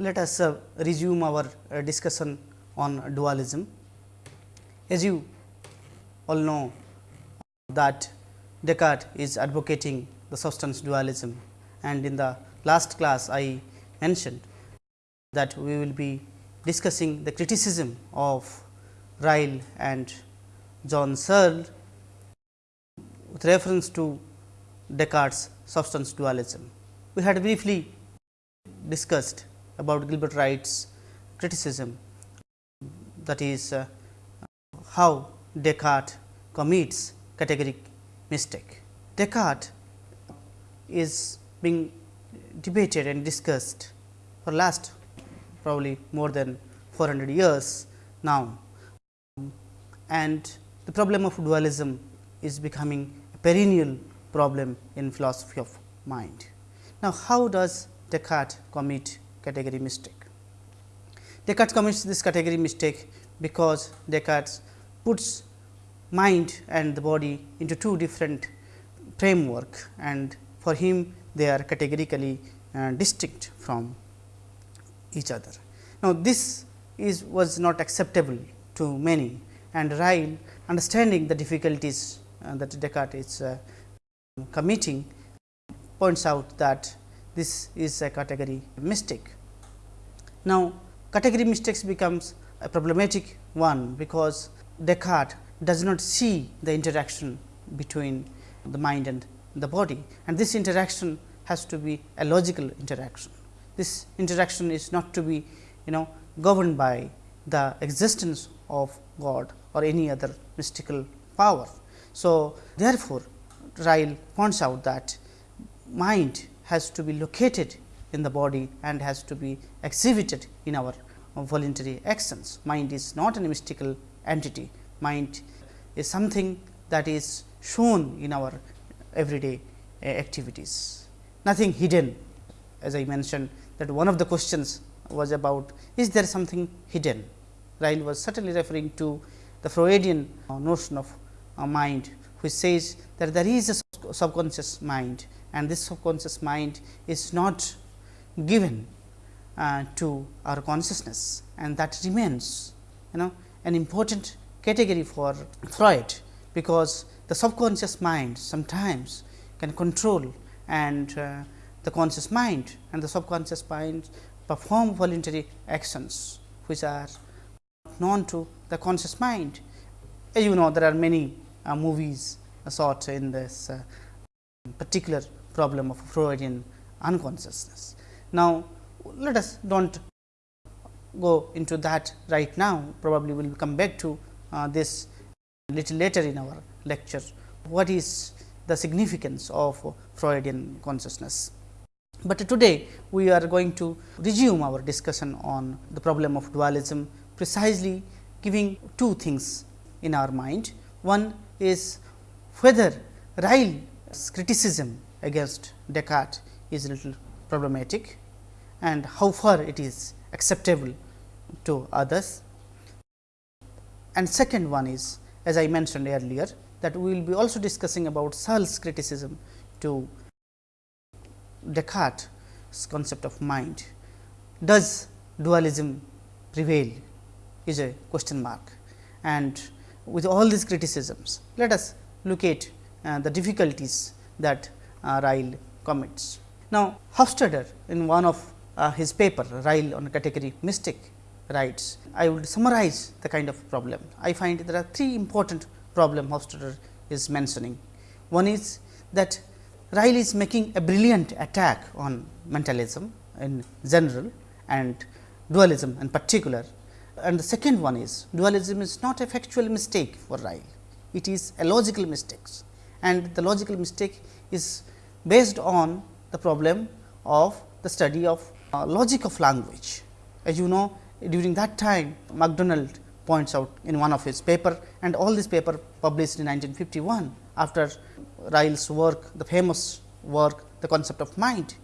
let us uh, resume our uh, discussion on dualism. As you all know that Descartes is advocating the substance dualism and in the last class I mentioned that we will be discussing the criticism of Ryle and John Searle with reference to Descartes substance dualism. We had briefly discussed about Gilbert Ryle's criticism that is uh, how Descartes commits categoric mistake. Descartes is being debated and discussed for last probably more than 400 years now and the problem of dualism is becoming a perennial problem in philosophy of mind. Now, how does Descartes commit category mistake? Descartes commits this category mistake because Descartes puts mind and the body into two different framework and for him they are categorically uh, distinct from each other. Now, this is was not acceptable to many and Ryle understanding the difficulties uh, that Descartes is uh, committing points out that this is a category mistake. Now, category mistakes becomes a problematic one, because Descartes does not see the interaction between the mind and the body and this interaction has to be a logical interaction. This interaction is not to be you know governed by the existence of God or any other mystical power. So, therefore, Ryle points out that mind has to be located in the body and has to be exhibited in our voluntary actions. Mind is not a mystical entity, mind is something that is shown in our everyday uh, activities, nothing hidden as I mentioned that one of the questions was about is there something hidden. Ryle was certainly referring to the Freudian uh, notion of uh, mind which says that there is a subconscious mind and this subconscious mind is not given uh, to our consciousness and that remains you know an important category for Freud, because the subconscious mind sometimes can control and uh, the conscious mind and the subconscious mind perform voluntary actions which are known to the conscious mind. As you know there are many uh, movies sought in this uh, particular problem of Freudian unconsciousness. Now, let us do not go into that right now probably we will come back to uh, this little later in our lecture. What is the significance of Freudian consciousness? But today we are going to resume our discussion on the problem of dualism precisely giving two things in our mind. One is whether Ryle's criticism against Descartes is a little problematic and how far it is acceptable to others. And second one is as I mentioned earlier that we will be also discussing about Searle's criticism to Descartes' concept of mind. Does dualism prevail is a question mark and with all these criticisms let us look at uh, the difficulties that uh, Ryle commits. Now, Hofstadter in one of uh, his paper Ryle on category mistake writes, I would summarize the kind of problem. I find there are three important problem Hofstadter is mentioning. One is that Ryle is making a brilliant attack on mentalism in general and dualism in particular. And the second one is dualism is not a factual mistake for Ryle, it is a logical mistake and the logical mistake is based on the problem of the study of uh, logic of language. As you know during that time MacDonald points out in one of his paper and all this paper published in 1951 after Ryle's work the famous work the concept of mind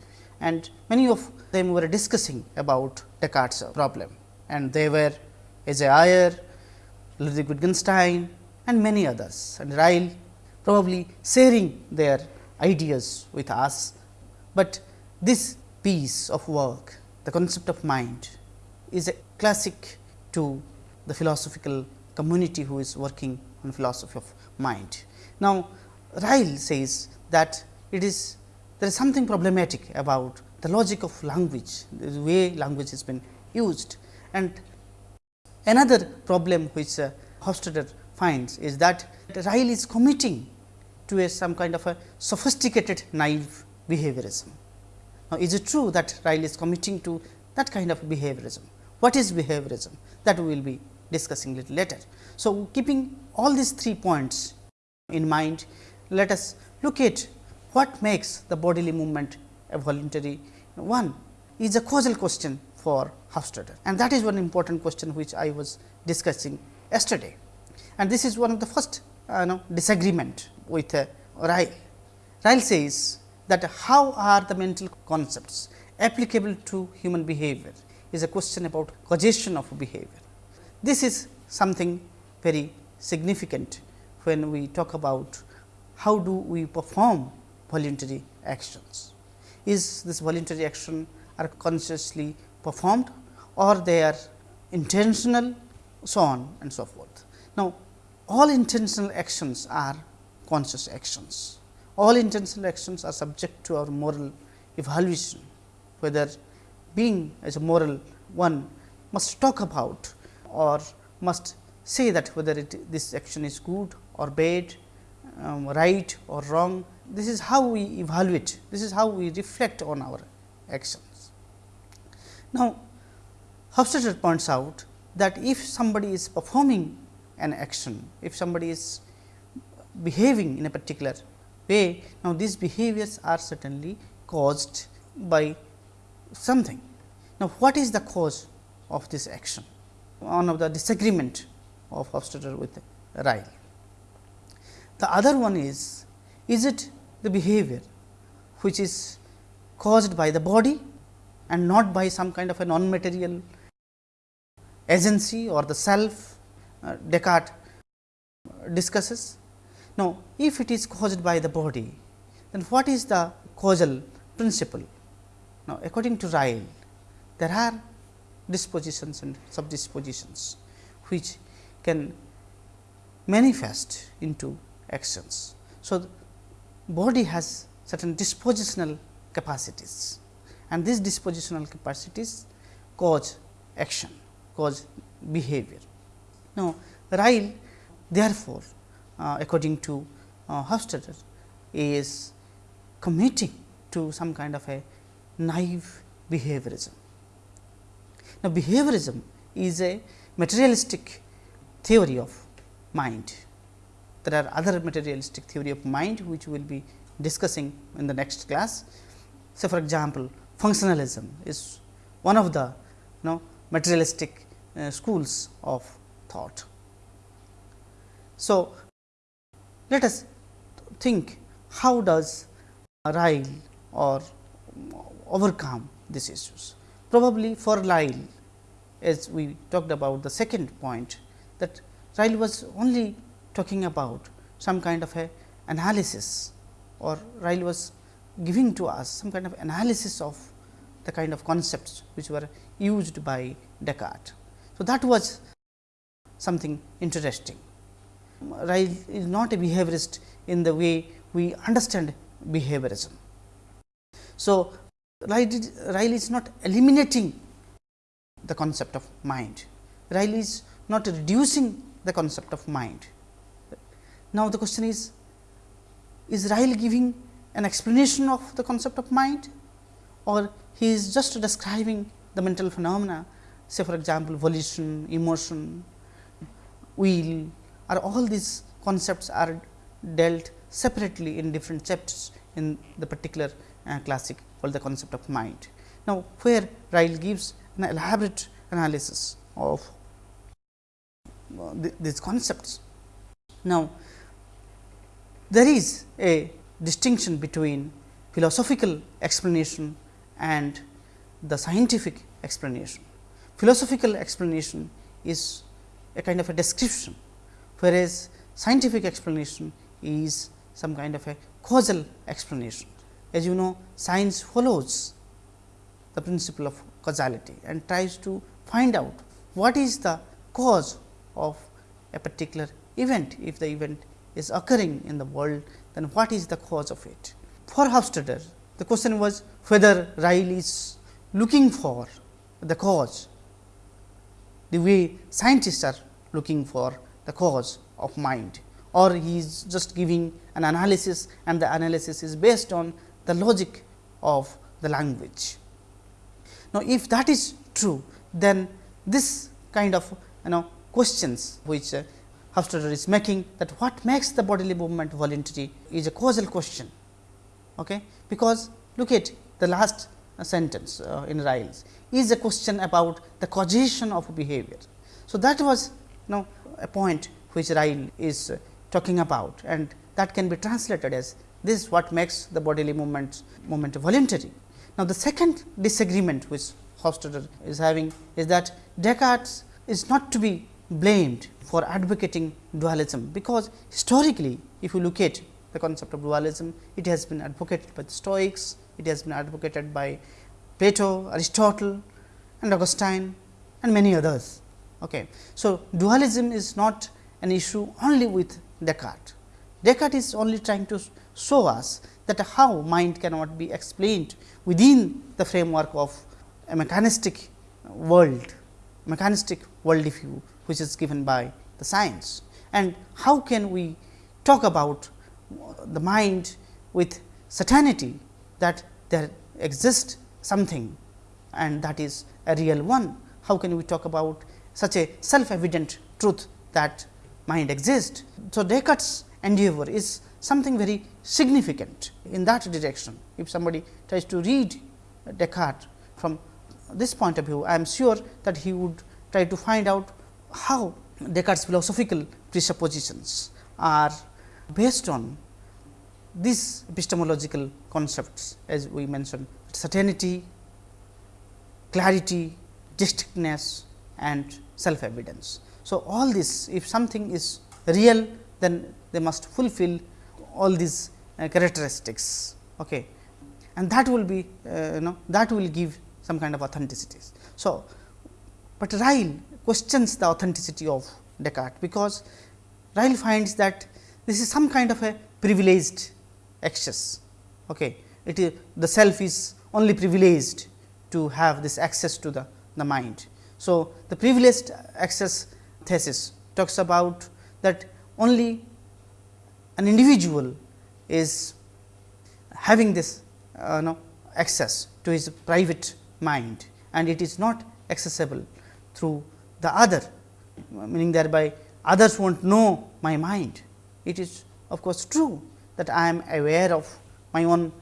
and many of them were discussing about Descartes problem and they were A.J. Ayer, Ludwig Wittgenstein and many others and Ryle probably sharing their ideas with us, but this piece of work the concept of mind is a classic to the philosophical community who is working on philosophy of mind. Now, Ryle says that it is there is something problematic about the logic of language, the way language has been used. And another problem which uh, Hofstadter finds is that Ryle is committing to a some kind of a sophisticated naive behaviorism. Now, is it true that Ryle is committing to that kind of behaviorism? What is behaviorism? That we will be discussing little later. So, keeping all these three points in mind, let us look at what makes the bodily movement a voluntary one is a causal question for Hofstadter and that is one important question which I was discussing yesterday. And this is one of the first uh, know, disagreement with uh, Ryle. Ryle says that how are the mental concepts applicable to human behavior is a question about causation of behavior. This is something very significant when we talk about how do we perform voluntary actions. Is this voluntary action are consciously performed or they are intentional so on and so forth. Now, all intentional actions are conscious actions. All intentional actions are subject to our moral evaluation, whether being as a moral one must talk about or must say that whether it, this action is good or bad, um, right or wrong. This is how we evaluate, this is how we reflect on our actions. Now, Hofstadter points out that if somebody is performing an action, if somebody is behaving in a particular way, now these behaviors are certainly caused by something. Now, what is the cause of this action? One of the disagreement of Hofstadter with Ryle. The other one is, is it the behavior which is caused by the body and not by some kind of a non-material agency or the self uh, Descartes discusses. Now, if it is caused by the body, then what is the causal principle? Now, according to Ryle, there are dispositions and subdispositions which can manifest into actions. So, body has certain dispositional capacities and these dispositional capacities cause action, cause behavior. Now, Ryle therefore, according to uh, Hofstadter is committing to some kind of a naive behaviorism. Now, behaviorism is a materialistic theory of mind. There are other materialistic theory of mind, which we will be discussing in the next class. So, for example, functionalism is one of the you know materialistic uh, schools of thought. So, let us think how does Ryle or overcome these issues. Probably for Ryle as we talked about the second point that Ryle was only talking about some kind of a analysis or Ryle was giving to us some kind of analysis of the kind of concepts which were used by Descartes. So, that was something interesting. Ryle is not a behaviorist in the way we understand behaviorism. So, Ryle is not eliminating the concept of mind, Ryle is not reducing the concept of mind. Now, the question is, is Ryle giving an explanation of the concept of mind or he is just describing the mental phenomena say for example, volition, emotion, will are all these concepts are dealt separately in different chapters in the particular uh, classic called the concept of mind. Now, where Ryle gives an elaborate analysis of uh, th these concepts. Now, there is a distinction between philosophical explanation and the scientific explanation. Philosophical explanation is a kind of a description, whereas scientific explanation is some kind of a causal explanation. As you know, science follows the principle of causality and tries to find out what is the cause of a particular event. If the event is occurring in the world, then what is the cause of it? For Hofstadter, the question was whether Ryle is looking for the cause, the way scientists are looking for the cause of mind or he is just giving an analysis and the analysis is based on the logic of the language. Now, if that is true, then this kind of you know questions which uh, Hofstadter is making that what makes the bodily movement voluntary is a causal question. Okay? Because look at the last uh, sentence uh, in Ryle's is a question about the causation of behavior. So, that was know a point which Ryle is uh, talking about and that can be translated as this is what makes the bodily movement movement voluntary. Now, the second disagreement which Hofstadter is having is that Descartes is not to be blamed for advocating dualism, because historically if you look at the concept of dualism, it has been advocated by the Stoics, it has been advocated by Plato, Aristotle and Augustine and many others. Okay. So, dualism is not an issue only with Descartes. Descartes is only trying to show us that how mind cannot be explained within the framework of a mechanistic world, mechanistic world view which is given by the science. And how can we talk about the mind with certainty that there exists something and that is a real one. How can we talk about such a self evident truth that mind exists. So, Descartes endeavor is something very significant in that direction. If somebody tries to read Descartes from this point of view, I am sure that he would try to find out how Descartes philosophical presuppositions are based on these epistemological concepts as we mentioned certainty, clarity, distinctness and self evidence. So, all this if something is real then they must fulfill all these uh, characteristics okay. and that will be uh, you know that will give some kind of authenticity. So, but Ryle questions the authenticity of Descartes, because Ryle finds that this is some kind of a privileged access. Okay. It is the self is only privileged to have this access to the, the mind. So, the privileged access thesis talks about that only an individual is having this uh, know, access to his private mind and it is not accessible through the other meaning thereby others not know my mind. It is of course, true that I am aware of my own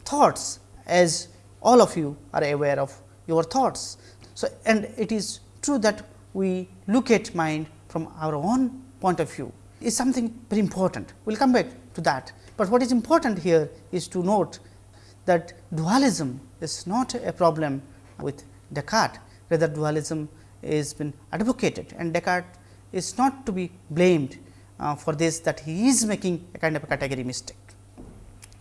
thoughts as all of you are aware of your thoughts. So, and it is true that we look at mind from our own point of view is something very important. We will come back to that, but what is important here is to note that dualism is not a problem with Descartes, rather dualism is been advocated and Descartes is not to be blamed uh, for this that he is making a kind of a category mistake.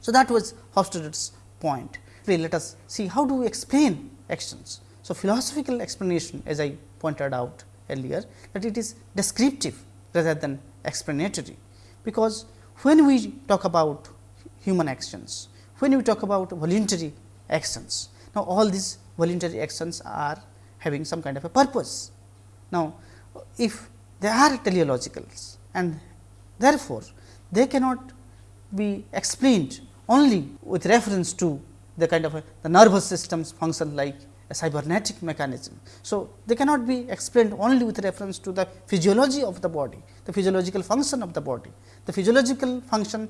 So, that was Hofstadter's point. Let us see how do we explain actions. So, philosophical explanation as I pointed out earlier that it is descriptive rather than explanatory, because when we talk about human actions, when we talk about voluntary actions, now all these voluntary actions are having some kind of a purpose. Now, if they are teleologicals and therefore, they cannot be explained only with reference to the kind of a, the nervous systems function like cybernetic mechanism. So, they cannot be explained only with reference to the physiology of the body, the physiological function of the body. The physiological function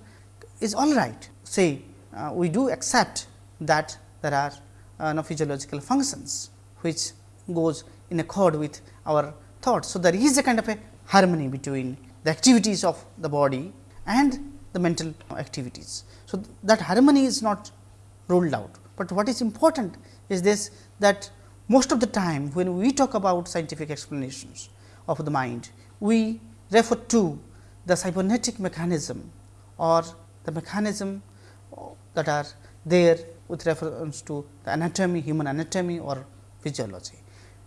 is all right, say uh, we do accept that there are uh, no physiological functions, which goes in accord with our thoughts. So, there is a kind of a harmony between the activities of the body and the mental activities. So, that harmony is not ruled out, but what is important is this that most of the time when we talk about scientific explanations of the mind, we refer to the cybernetic mechanism or the mechanism that are there with reference to the anatomy, human anatomy or physiology.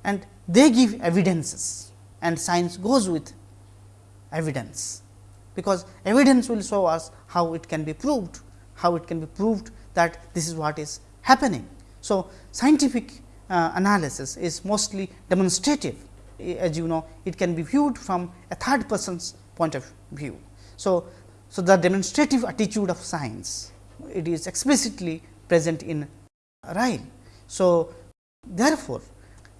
And they give evidences and science goes with evidence, because evidence will show us how it can be proved, how it can be proved that this is what is happening. So, scientific uh, analysis is mostly demonstrative as you know it can be viewed from a third person's point of view. So, so the demonstrative attitude of science it is explicitly present in Ryle. So, therefore,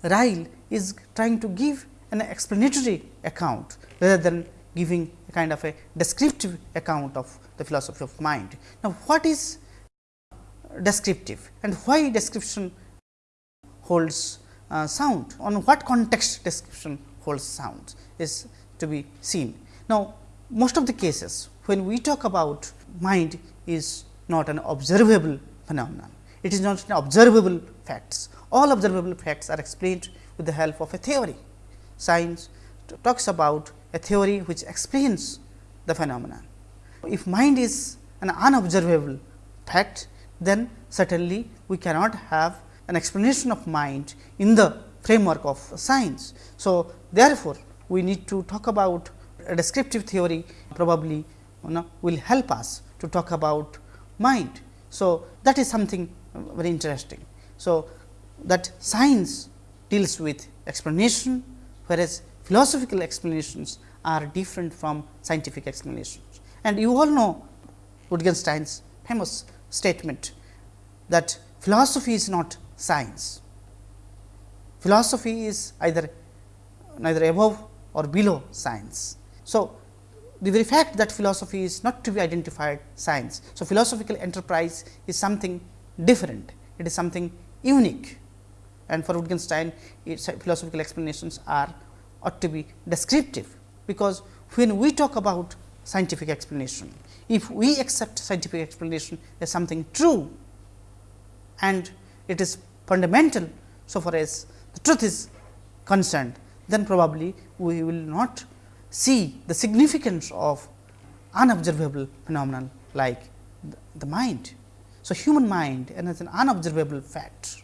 Ryle is trying to give an explanatory account rather than giving a kind of a descriptive account of the philosophy of mind. Now, what is descriptive and why description holds uh, sound on what context description holds sound is to be seen. Now, most of the cases when we talk about mind is not an observable phenomenon, it is not an observable facts. All observable facts are explained with the help of a theory. Science talks about a theory which explains the phenomenon. If mind is an unobservable fact, then certainly we cannot have an explanation of mind in the framework of science. So, therefore, we need to talk about a descriptive theory probably you know, will help us to talk about mind. So, that is something very interesting. So, that science deals with explanation, whereas philosophical explanations are different from scientific explanations. And you all know Wittgenstein's famous statement that philosophy is not science. Philosophy is either neither above or below science. So, the very fact that philosophy is not to be identified science. So, philosophical enterprise is something different, it is something unique and for Wittgenstein its philosophical explanations are ought to be descriptive, because when we talk about scientific explanation, if we accept scientific explanation as something true and it is fundamental so far as the truth is concerned, then probably we will not see the significance of unobservable phenomenon like the mind. So, human mind and as an unobservable fact,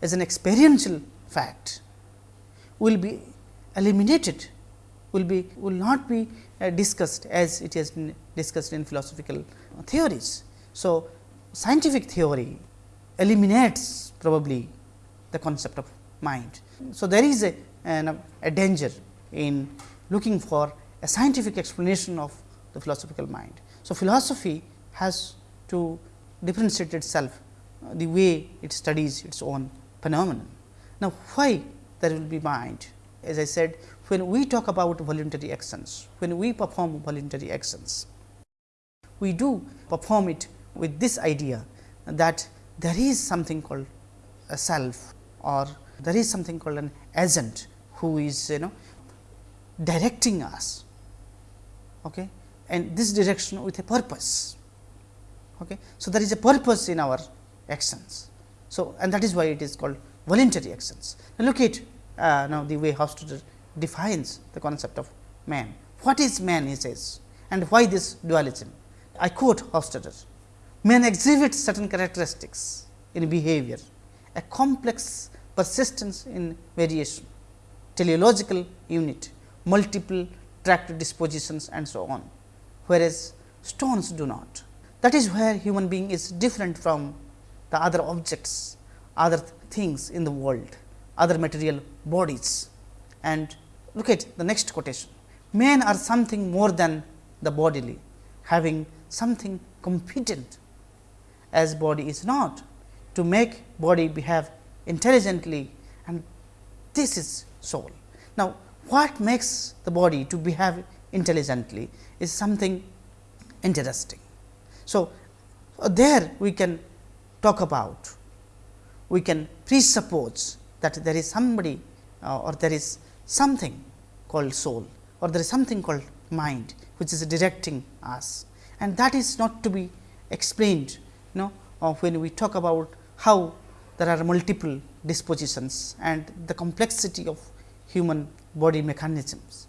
as an experiential fact will be eliminated, will be will not be discussed as it has been discussed in philosophical theories. So, scientific theory eliminates probably the concept of mind. So, there is a, a danger in looking for a scientific explanation of the philosophical mind. So, philosophy has to differentiate itself uh, the way it studies its own phenomenon. Now, why there will be mind? As I said, when we talk about voluntary actions, when we perform voluntary actions, we do perform it with this idea that there is something called a self or there is something called an agent who is you know directing us okay? And this direction with a purpose okay? So there is a purpose in our actions. So and that is why it is called voluntary actions. Now look at uh, now the way Hofstadter defines the concept of man what is man he says and why this dualism i quote Hofstadter man exhibits certain characteristics in behavior a complex persistence in variation teleological unit multiple track dispositions and so on, whereas stones do not. That is where human being is different from the other objects, other things in the world, other material bodies. And look at the next quotation, men are something more than the bodily, having something competent as body is not to make body behave intelligently and this is soul. Now, what makes the body to behave intelligently is something interesting. So, uh, there we can talk about, we can presuppose that there is somebody uh, or there is something called soul or there is something called mind which is directing us and that is not to be explained you know uh, when we talk about how there are multiple dispositions and the complexity of human body mechanisms.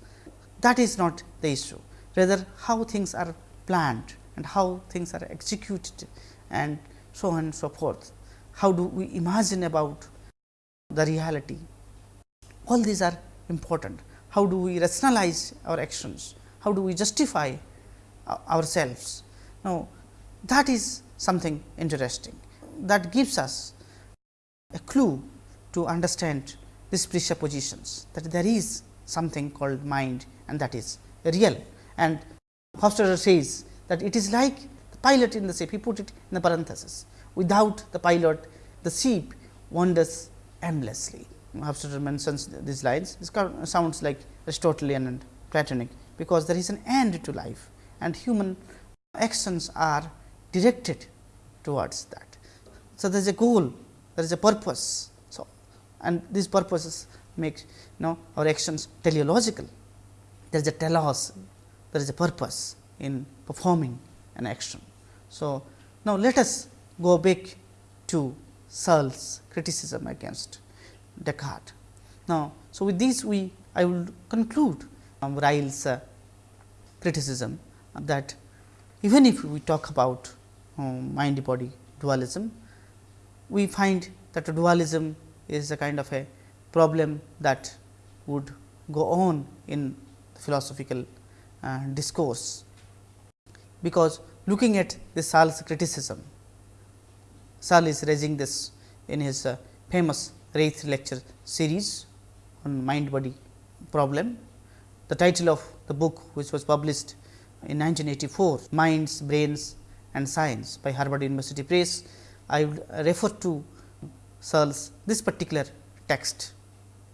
That is not the issue, rather how things are planned and how things are executed and so on and so forth. How do we imagine about the reality? All these are important. How do we rationalize our actions? How do we justify ourselves? Now, that is something interesting that gives us a clue to understand these presuppositions that there is something called mind and that is real. And Hofstadter says that it is like the pilot in the ship, he put it in the parenthesis. Without the pilot, the ship wanders aimlessly. Hofstadter mentions these lines, this sounds like Aristotelian and Platonic, because there is an end to life and human actions are directed towards that. So, there is a goal, there is a purpose. So, and these purposes make you know our actions teleological. There is a telos, there is a purpose in performing an action. So, now let us go back to Searle's criticism against Descartes. Now, so with this we I will conclude um, Ryle's uh, criticism that even if we talk about um, mind body dualism, we find that dualism is a kind of a problem that would go on in philosophical uh, discourse, because looking at the Searle's criticism, Searle is raising this in his uh, famous Reith lecture series on mind body problem. The title of the book which was published in 1984 Minds, Brains and Science by Harvard University Press. I will refer to Searle's this particular text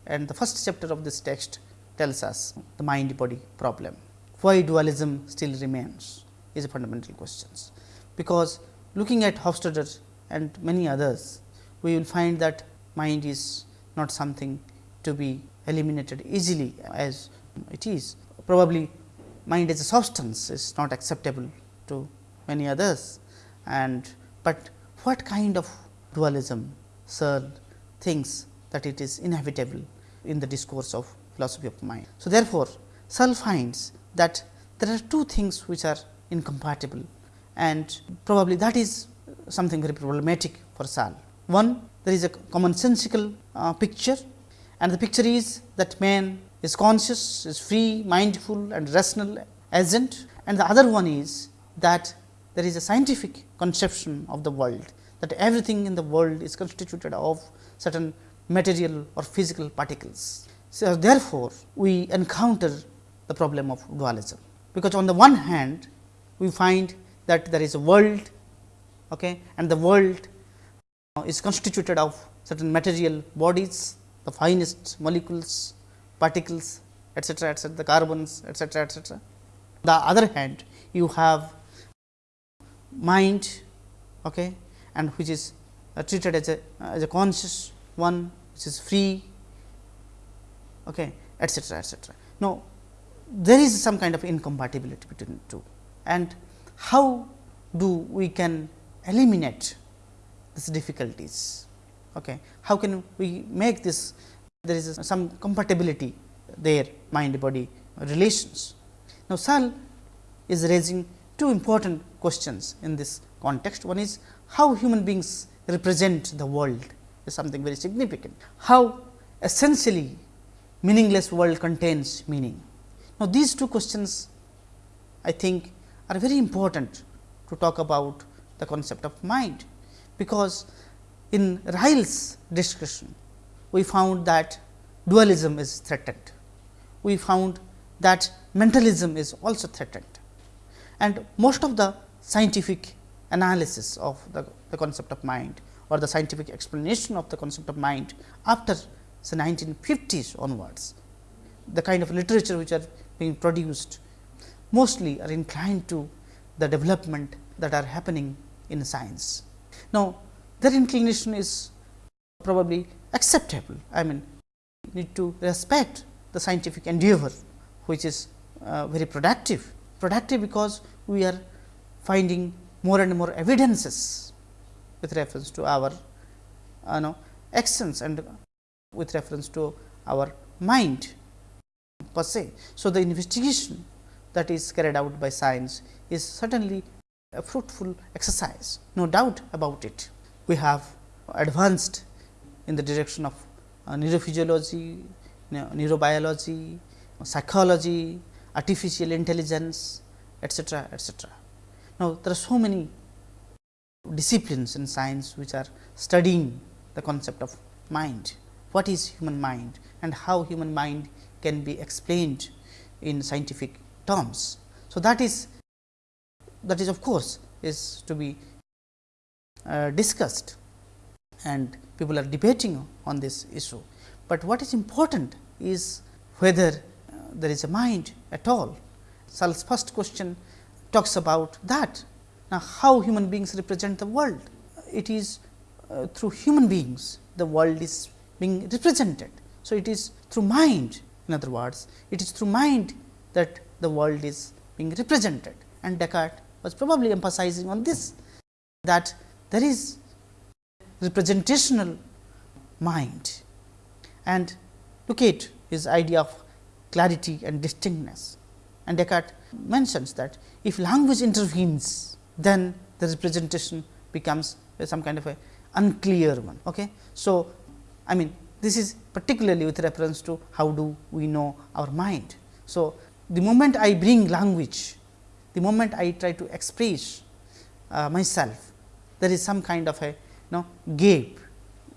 and the first chapter of this text tells us the mind body problem. Why dualism still remains is a fundamental question, because looking at Hofstadter and many others, we will find that mind is not something to be eliminated easily as it is. Probably mind as a substance is not acceptable to many others and but what kind of dualism Searle thinks that it is inevitable in the discourse of philosophy of mind. So, therefore, Searle finds that there are two things which are incompatible and probably that is something very problematic for Searle. One there is a commonsensical uh, picture. And the picture is that man is conscious, is free, mindful and rational agent. And the other one is that there is a scientific conception of the world that everything in the world is constituted of certain material or physical particles. So, therefore, we encounter the problem of dualism, because on the one hand we find that there is a world okay, and the world is constituted of certain material bodies, the finest molecules, particles etcetera, etcetera, the carbons etcetera, etcetera. The other hand you have mind okay, and which is uh, treated as a as a conscious one which is free okay, etcetera, etcetera. Now, there is some kind of incompatibility between two and how do we can eliminate these difficulties. Okay. How can we make this there is some compatibility there mind body relations. Now, Searle is raising two important questions in this context. One is how human beings represent the world is something very significant. How essentially meaningless world contains meaning. Now, these two questions I think are very important to talk about the concept of mind, because in Ryle's discussion we found that dualism is threatened. We found that mentalism is also threatened and most of the scientific analysis of the, the concept of mind or the scientific explanation of the concept of mind after say 1950s onwards. The kind of literature which are being produced mostly are inclined to the development that are happening in science. Now, that inclination is probably acceptable. I mean, need to respect the scientific endeavor, which is uh, very productive. Productive because we are finding more and more evidences with reference to our uh, know, actions and with reference to our mind per se. So, the investigation that is carried out by science is certainly a fruitful exercise, no doubt about it. We have advanced in the direction of uh, neurophysiology, neurobiology, psychology, artificial intelligence, etc., etc. Now, there are so many disciplines in science which are studying the concept of mind. What is human mind and how human mind can be explained in scientific terms. So, that is that is of course, is to be uh, discussed and people are debating on this issue. But what is important is whether uh, there is a mind at all. Searle's first question talks about that. Now, how human beings represent the world? It is uh, through human beings the world is being represented. So, it is through mind in other words, it is through mind that the world is being represented and Descartes was probably emphasizing on this that there is representational mind and look at his idea of clarity and distinctness and Descartes mentions that if language intervenes then the representation becomes some kind of a unclear one. Okay. So, I mean this is particularly with reference to how do we know our mind. So, the moment I bring language, the moment I try to express uh, myself, there is some kind of a you know, gap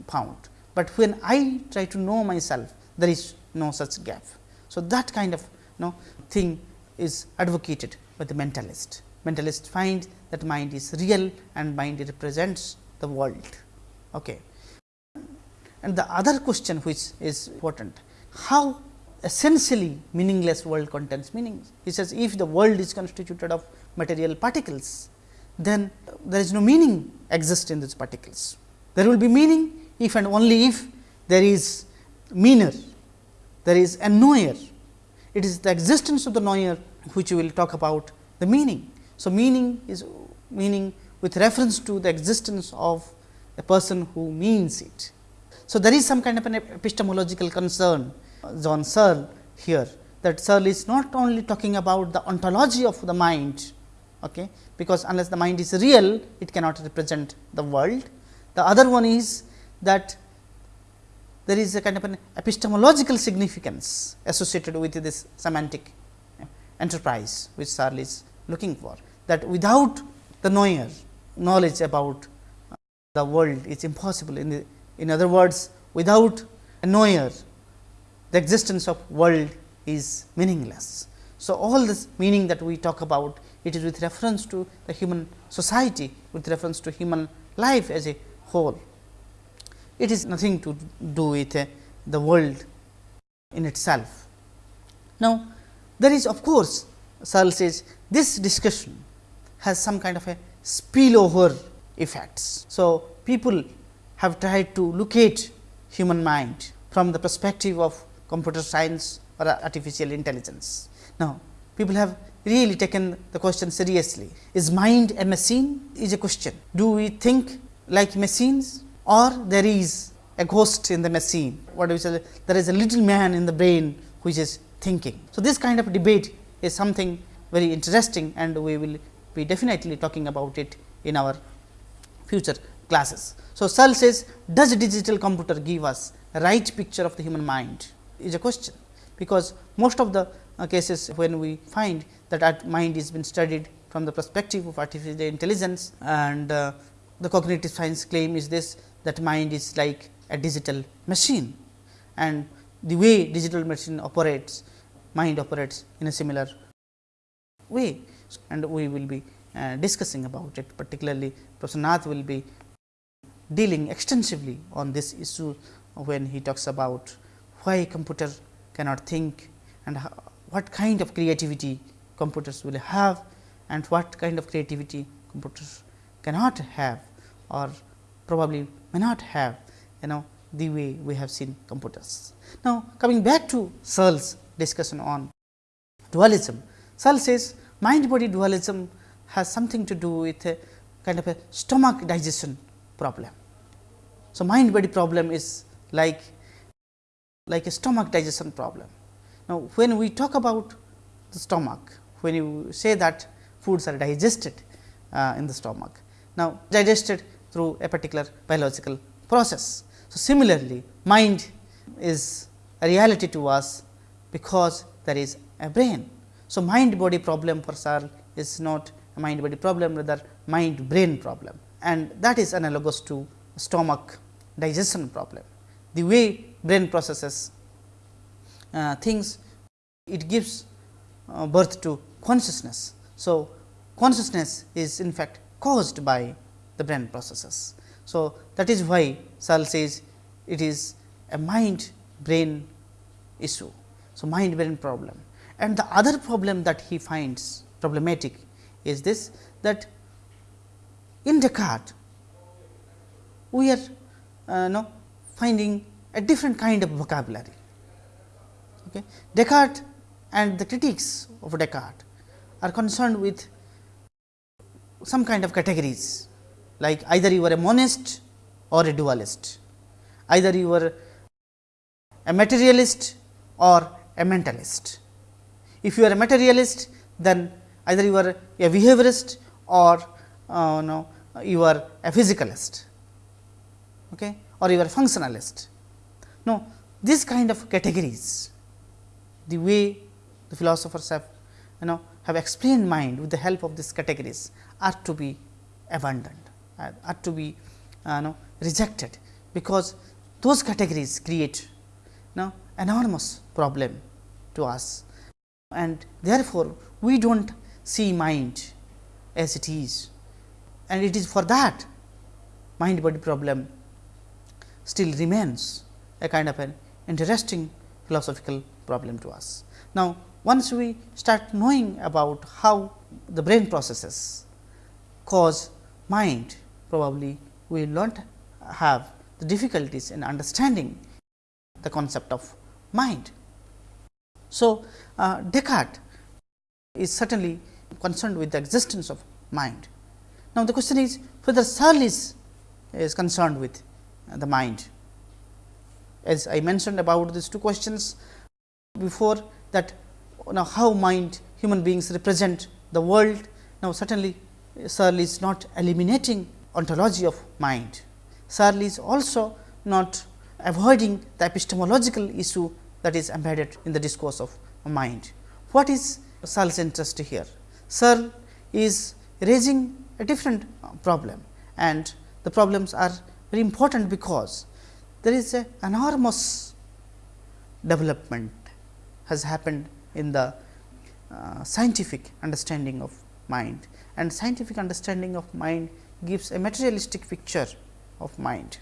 found, but when I try to know myself, there is no such gap. So, that kind of you know, thing is advocated by the mentalist. Mentalist find that mind is real and mind represents the world. Okay. And the other question which is important, how essentially meaningless world contains meanings. He says if the world is constituted of material particles, then there is no meaning exist in these particles. There will be meaning if and only if there is meaner, there is a knower. It is the existence of the knower which we will talk about the meaning. So, meaning is meaning with reference to the existence of a person who means it. So, there is some kind of an epistemological concern John Searle here that Searle is not only talking about the ontology of the mind, okay, because unless the mind is real, it cannot represent the world. The other one is that there is a kind of an epistemological significance associated with this semantic enterprise, which Searle is looking for. That without the knower, knowledge about uh, the world is impossible. In the in other words, without a knower, the existence of world is meaningless. So, all this meaning that we talk about, it is with reference to the human society, with reference to human life as a whole. It is nothing to do with uh, the world in itself. Now, there is of course, Searle says this discussion has some kind of a spillover effects. So, people have tried to locate human mind from the perspective of computer science or artificial intelligence. Now, people have really taken the question seriously. Is mind a machine is a question. Do we think like machines or there is a ghost in the machine? What do we say? There is a little man in the brain which is thinking. So, this kind of debate is something very interesting and we will be definitely talking about it in our future classes. So, Searle says does digital computer give us right picture of the human mind is a question, because most of the uh, cases when we find that mind is been studied from the perspective of artificial intelligence and uh, the cognitive science claim is this that mind is like a digital machine. And the way digital machine operates mind operates in a similar way. And we will be uh, discussing about it. Particularly Professor Nath will be dealing extensively on this issue when he talks about why computer cannot think and what kind of creativity computers will have and what kind of creativity computers cannot have or probably may not have you know the way we have seen computers. Now, coming back to Searle's discussion on dualism, Searle says mind body dualism has something to do with a kind of a stomach digestion problem. So, mind body problem is like like a stomach digestion problem. Now, when we talk about the stomach, when you say that foods are digested, uh, in the stomach. Now, digested through a particular biological process. So, similarly mind is a reality to us because there is a brain. So, mind body problem for Searle is not a mind body problem rather mind brain problem and that is analogous to stomach digestion problem. The way brain processes uh, things it gives uh, birth to consciousness. So, consciousness is in fact caused by the brain processes. So, that is why Searle says it is a mind brain issue. So, mind brain problem and the other problem that he finds problematic is this that in Descartes we are uh, know, finding a different kind of vocabulary. Okay. Descartes and the critics of Descartes are concerned with some kind of categories like either you are a monist or a dualist, either you are a materialist or a mentalist. If you are a materialist, then either you are a behaviorist or uh, no, you are a physicalist okay, or you are a functionalist. No, these kind of categories, the way the philosophers have you know have explained mind with the help of these categories are to be abandoned, are to be uh, know, rejected, because those categories create you know, enormous problem to us. And therefore, we do not see mind as it is. And it is for that mind body problem still remains a kind of an interesting philosophical problem to us. Now, once we start knowing about how the brain processes cause mind, probably we will not have the difficulties in understanding the concept of mind. So, uh, Descartes is certainly concerned with the existence of mind. Now, the question is whether Searle is, is concerned with the mind. As I mentioned about these two questions before that now how mind human beings represent the world. Now, certainly Searle is not eliminating ontology of mind. Searle is also not avoiding the epistemological issue that is embedded in the discourse of mind. What is Searle's interest here? Searle is raising a different problem and the problems are very important because there is a enormous development has happened in the uh, scientific understanding of mind and scientific understanding of mind gives a materialistic picture of mind.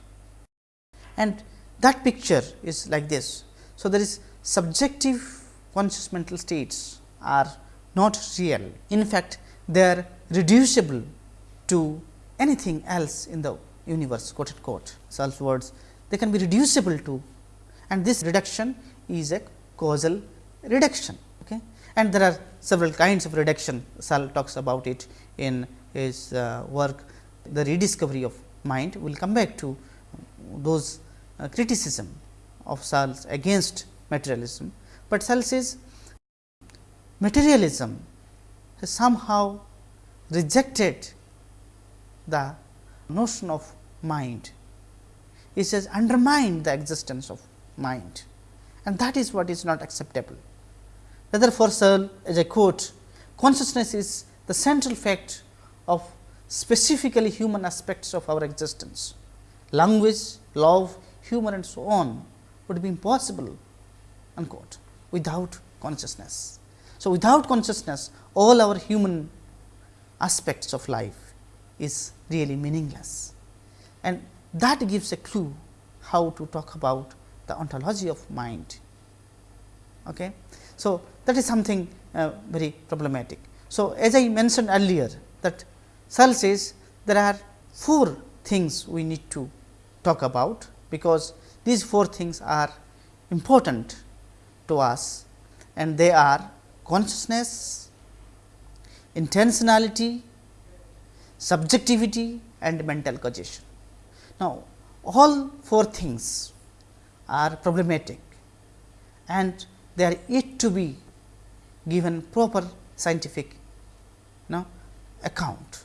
And that picture is like this. So, there is subjective conscious mental states are not real. In fact, they are reducible to anything else in the universe quote unquote words they can be reducible to and this reduction is a causal reduction. Okay. And there are several kinds of reduction Searle talks about it in his uh, work the rediscovery of mind. We will come back to those uh, criticism of Searle's against materialism, but Searle says materialism has somehow rejected the notion of mind. He says undermine the existence of mind and that is what is not acceptable. Rather for Searle as I quote consciousness is the central fact of specifically human aspects of our existence. Language, love, humor and so on would be impossible unquote, without consciousness. So, without consciousness all our human aspects of life is really meaningless and that gives a clue how to talk about the ontology of mind. Okay. So, that is something uh, very problematic. So, as I mentioned earlier that Searle says there are four things we need to talk about, because these four things are important to us and they are consciousness, intentionality, subjectivity and mental causation. Now, all four things are problematic and they are yet to be given proper scientific know, account.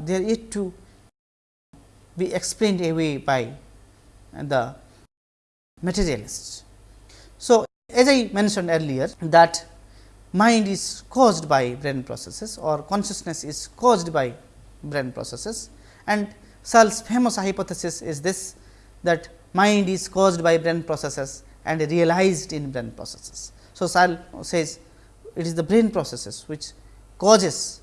they are yet to be explained away by the materialists. So, as I mentioned earlier that mind is caused by brain processes or consciousness is caused by brain processes and Searle's famous hypothesis is this that mind is caused by brain processes and realized in brain processes. So, Searle says it is the brain processes which causes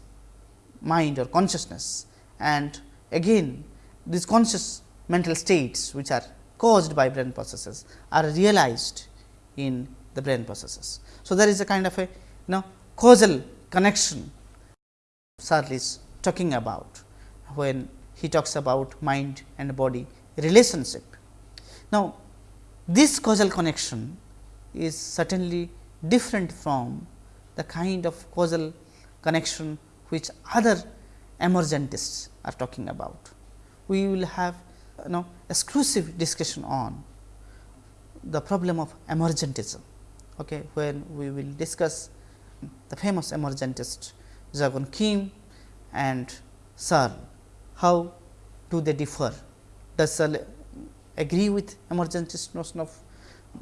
mind or consciousness and again these conscious mental states which are caused by brain processes are realized in the brain processes. So, there is a kind of a you know causal connection Searle is talking about when he talks about mind and body relationship. Now, this causal connection is certainly different from the kind of causal connection which other emergentists are talking about. We will have you know exclusive discussion on the problem of emergentism, okay, when we will discuss the famous emergentist Jaegwon Kim and Searle. How do they differ? Does Searle agree with emergentist notion of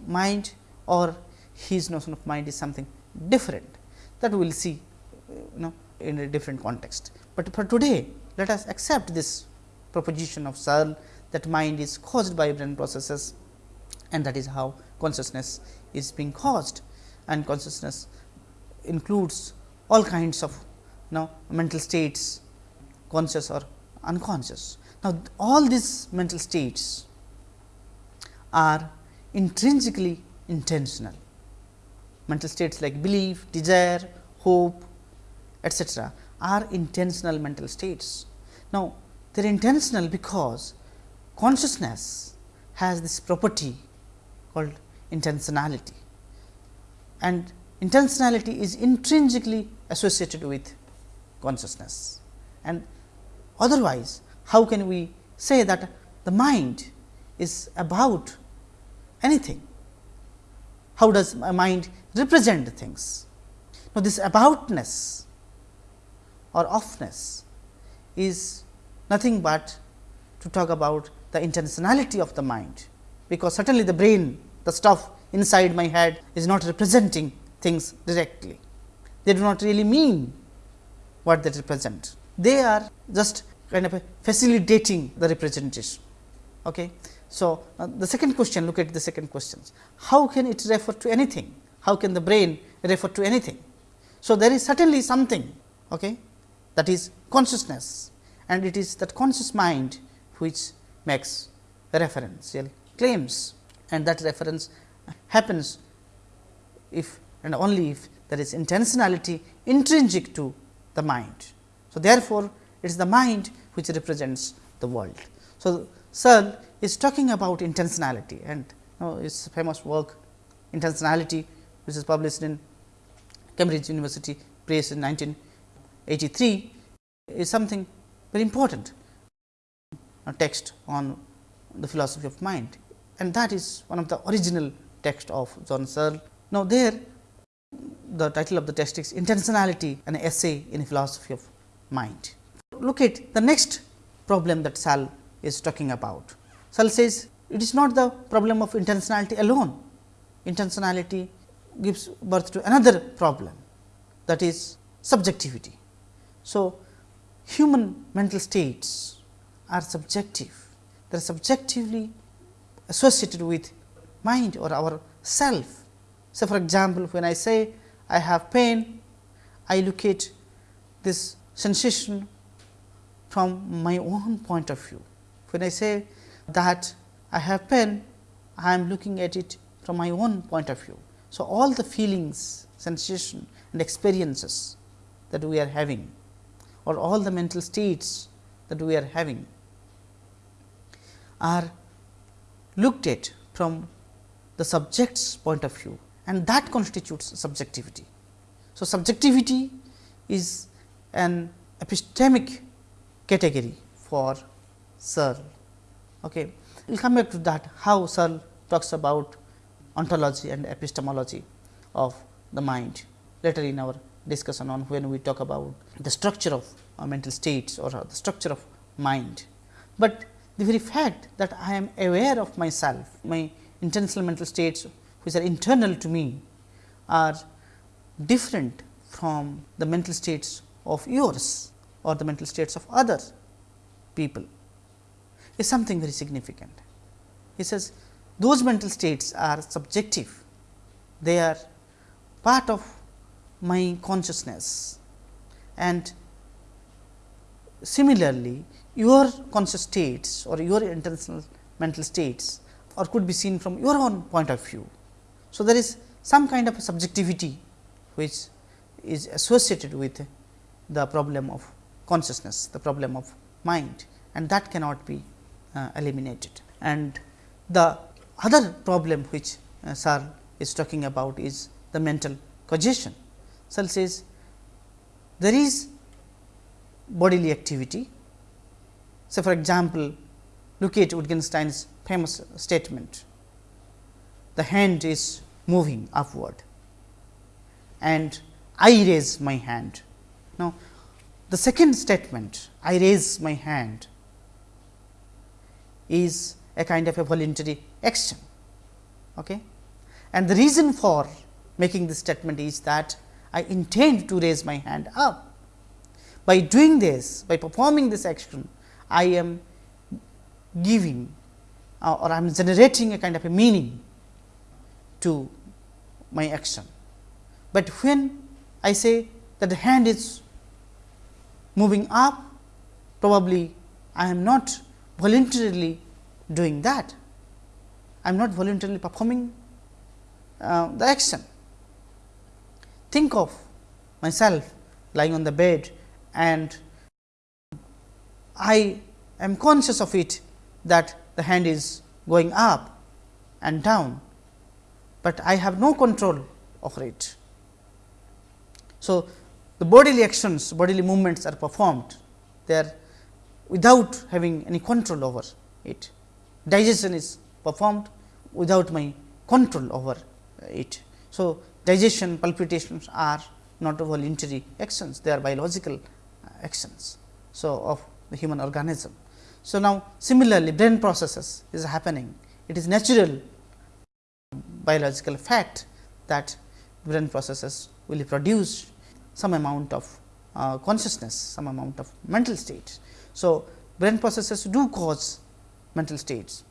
mind or his notion of mind is something different that we will see you know in a different context. But for today let us accept this proposition of Searle that mind is caused by brain processes and that is how consciousness is being caused and consciousness includes all kinds of you know mental states conscious or unconscious. Now, all these mental states are intrinsically intentional mental states like belief, desire, hope etcetera are intentional mental states. Now, they are intentional because consciousness has this property called intentionality and intentionality is intrinsically associated with consciousness and otherwise how can we say that the mind is about anything how does my mind represent things now this aboutness or offness is nothing but to talk about the intentionality of the mind, because certainly the brain the stuff inside my head is not representing things directly. They do not really mean what they represent. They are just kind of facilitating the representation. Okay. So, uh, the second question look at the second questions. How can it refer to anything? How can the brain refer to anything? So, there is certainly something okay, that is consciousness and it is that conscious mind which makes referential claims and that reference happens if and only if there is intentionality intrinsic to the mind. So, therefore, it is the mind which represents the world. So, Searle is talking about intentionality and you know, his famous work intentionality which is published in Cambridge University Press in 1983 is something very important a text on the philosophy of mind and that is one of the original text of John Searle. Now, there the title of the text is intentionality an essay in philosophy of mind. Look at the next problem that Searle is talking about. Searle says it is not the problem of intentionality alone, intentionality gives birth to another problem that is subjectivity. So, human mental states are subjective, they are subjectively associated with mind or our self. So, for example, when I say I have pain, I look at this sensation from my own point of view. When I say that I have pain, I am looking at it from my own point of view. So, all the feelings, sensation and experiences that we are having or all the mental states that we are having are looked at from the subject's point of view and that constitutes subjectivity. So, subjectivity is an epistemic category for Searle. Okay. We will come back to that how Searle talks about ontology and epistemology of the mind later in our discussion on when we talk about the structure of mental states or the structure of mind. But the very fact that I am aware of myself, my intentional mental states which are internal to me are different from the mental states of yours or the mental states of other people is something very significant. He says those mental states are subjective, they are part of my consciousness and similarly your conscious states or your intentional mental states or could be seen from your own point of view. So, there is some kind of subjectivity which is associated with the problem of consciousness, the problem of mind and that cannot be uh, eliminated. And the other problem which uh, Searle is talking about is the mental causation. Searle says there is bodily activity. So, for example, look at Wittgenstein's famous statement, the hand is moving upward and I raise my hand. Now, the second statement I raise my hand is a kind of a voluntary action. Okay? And the reason for making this statement is that I intend to raise my hand up. By doing this, by performing this action, I am giving uh, or I am generating a kind of a meaning to my action. But when I say that the hand is moving up, probably I am not voluntarily doing that. I am not voluntarily performing uh, the action. Think of myself lying on the bed and I am conscious of it that the hand is going up and down, but I have no control over it. So, the bodily actions, bodily movements are performed, they are without having any control over it. Digestion is performed without my control over it. So, digestion palpitations are not voluntary actions, they are biological uh, actions. So, of the human organism. So, now similarly brain processes is happening, it is natural biological fact that brain processes will produce some amount of uh, consciousness, some amount of mental state. So, brain processes do cause mental states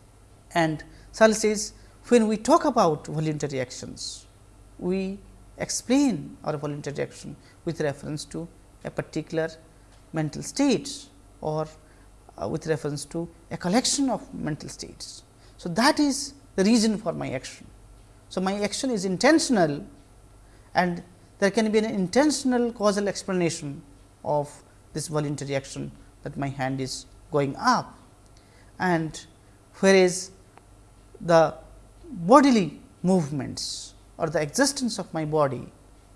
and Searle says when we talk about voluntary actions, we explain our voluntary action with reference to a particular mental state or uh, with reference to a collection of mental states. So, that is the reason for my action. So, my action is intentional and there can be an intentional causal explanation of this voluntary action that my hand is going up and whereas the bodily movements or the existence of my body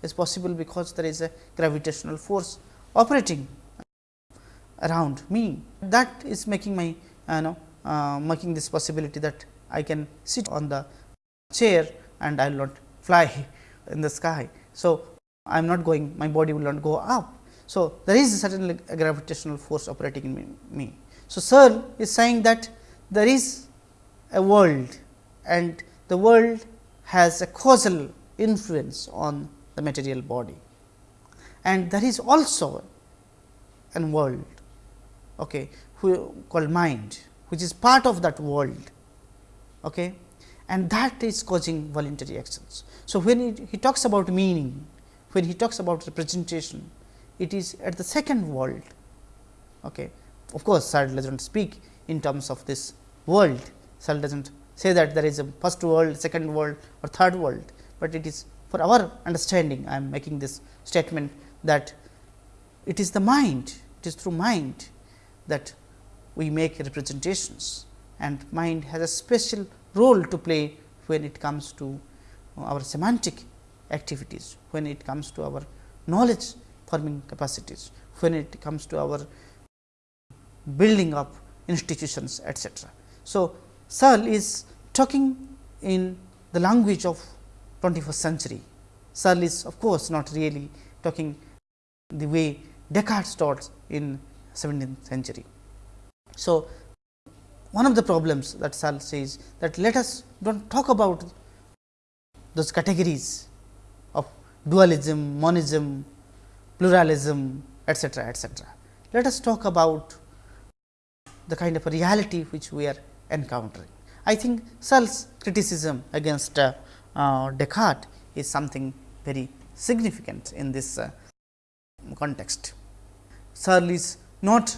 is possible because there is a gravitational force operating around me that is making my uh, know, uh, making this possibility that I can sit on the chair and I will not fly in the sky. So, I am not going my body will not go up. So, there is a gravitational force operating in me. So, Searle is saying that there is a world and the world has a causal influence on the material body and there is also a world okay, who called mind which is part of that world okay, and that is causing voluntary actions. So, when he, he talks about meaning, when he talks about representation, it is at the second world. Okay. Of course, Searle does not speak in terms of this world, Searle does not say that there is a first world, second world or third world, but it is for our understanding I am making this statement that it is the mind, it is through mind that we make representations and mind has a special role to play when it comes to our semantic activities, when it comes to our knowledge forming capacities, when it comes to our building up institutions etc. So, Searle is talking in the language of 21st century. Searle is of course, not really talking the way Descartes taught in 17th century. So, one of the problems that Searle says that let us do not talk about those categories dualism, monism, pluralism etcetera, etcetera. Let us talk about the kind of reality which we are encountering. I think Searle's criticism against uh, uh, Descartes is something very significant in this uh, context. Searle is not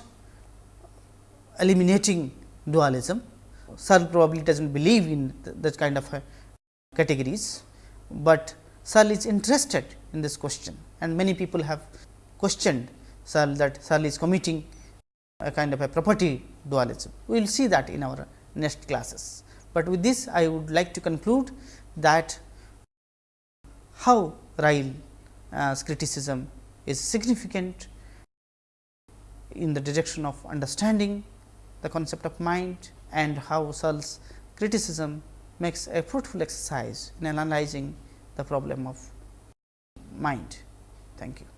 eliminating dualism. Searle probably does not believe in th that kind of categories, but Searle is interested in this question and many people have questioned Searle that Searle is committing a kind of a property dualism. We will see that in our next classes, but with this I would like to conclude that how Ryle's uh, criticism is significant in the direction of understanding the concept of mind and how Searle's criticism makes a fruitful exercise in analyzing the problem of mind. Thank you.